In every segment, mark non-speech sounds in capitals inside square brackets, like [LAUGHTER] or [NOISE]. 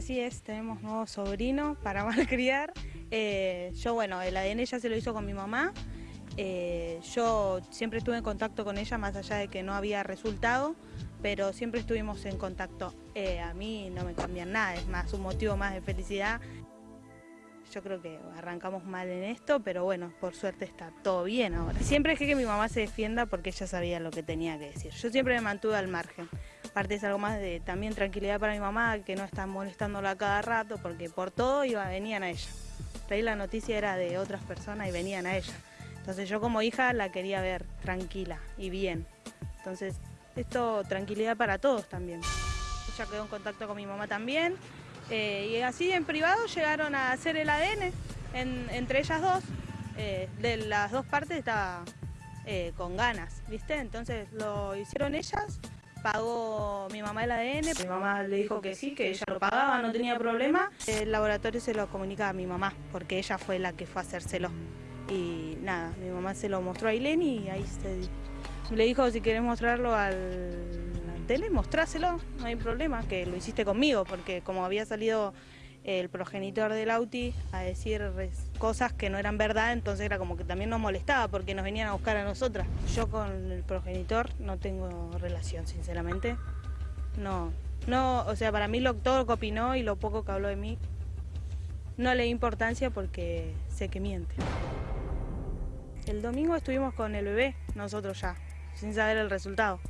Así es, tenemos nuevo sobrino para [LAUGHS] malcriar. Eh, yo, bueno, el ADN ya se lo hizo con mi mamá. Eh, yo siempre estuve en contacto con ella, más allá de que no había resultado, pero siempre estuvimos en contacto. Eh, a mí no me cambian nada, es más un motivo más de felicidad. Yo creo que arrancamos mal en esto, pero bueno, por suerte está todo bien ahora. Siempre dejé que mi mamá se defienda porque ella sabía lo que tenía que decir. Yo siempre me mantuve al margen. Aparte es algo más de también tranquilidad para mi mamá, que no está molestándola cada rato, porque por todo iba, venían a ella. ahí la noticia era de otras personas y venían a ella. Entonces yo como hija la quería ver tranquila y bien. Entonces esto tranquilidad para todos también. Ella quedó en contacto con mi mamá también eh, y así en privado llegaron a hacer el ADN entre ellas dos. Eh, de las dos partes estaba eh, con ganas, ¿viste? Entonces lo hicieron ellas, pagó mi mamá el ADN, mi mamá le dijo que sí, que ella lo pagaba, no tenía problema. El laboratorio se lo comunica a mi mamá, porque ella fue la que fue a hacérselo. Y nada, mi mamá se lo mostró a Ileni y ahí se... Le dijo si querés mostrarlo al tele, mostráselo, no hay problema, que lo hiciste conmigo, porque como había salido el progenitor del Auti a decir cosas que no eran verdad, entonces era como que también nos molestaba porque nos venían a buscar a nosotras. Yo con el progenitor no tengo relación, sinceramente. No, no, o sea, para mí lo, todo lo que opinó y lo poco que habló de mí, no le di importancia porque sé que miente. El domingo estuvimos con el bebé, nosotros ya, sin saber el resultado.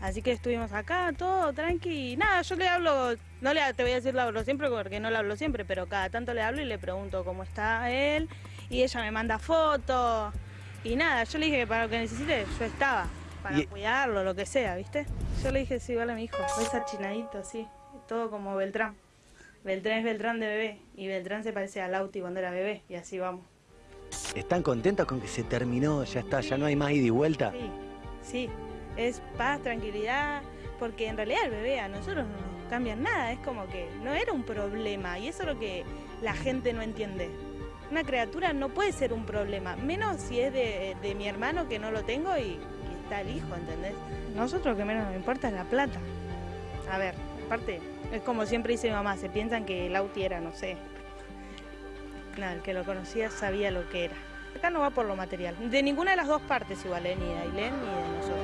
Así que estuvimos acá, todo tranqui. Nada, yo le hablo, no le te voy a decir le hablo siempre porque no le hablo siempre, pero cada tanto le hablo y le pregunto cómo está él. Y ella me manda fotos. Y nada, yo le dije que para lo que necesite yo estaba, para cuidarlo, lo que sea, ¿viste? Yo le dije, sí, vale, mi hijo, es achinadito, sí, todo como Beltrán. Beltrán es Beltrán de bebé y Beltrán se parece a Lauti cuando era bebé y así vamos. ¿Están contentos con que se terminó, ya está, ya no hay más ida y vuelta? Sí, sí, es paz, tranquilidad, porque en realidad el bebé a nosotros no nos cambia nada, es como que no era un problema y eso es lo que la gente no entiende. Una criatura no puede ser un problema, menos si es de, mi hermano que no lo tengo y, está el hijo, ¿entendés? Nosotros lo que menos nos importa es la plata. A ver, aparte, es como siempre dice mi mamá, se piensan que el Auti era, no sé, nada, el que lo conocía sabía lo que era. Acá no va por lo material, de ninguna de las dos partes igual, ¿eh? ni de Ailén ni de nosotros.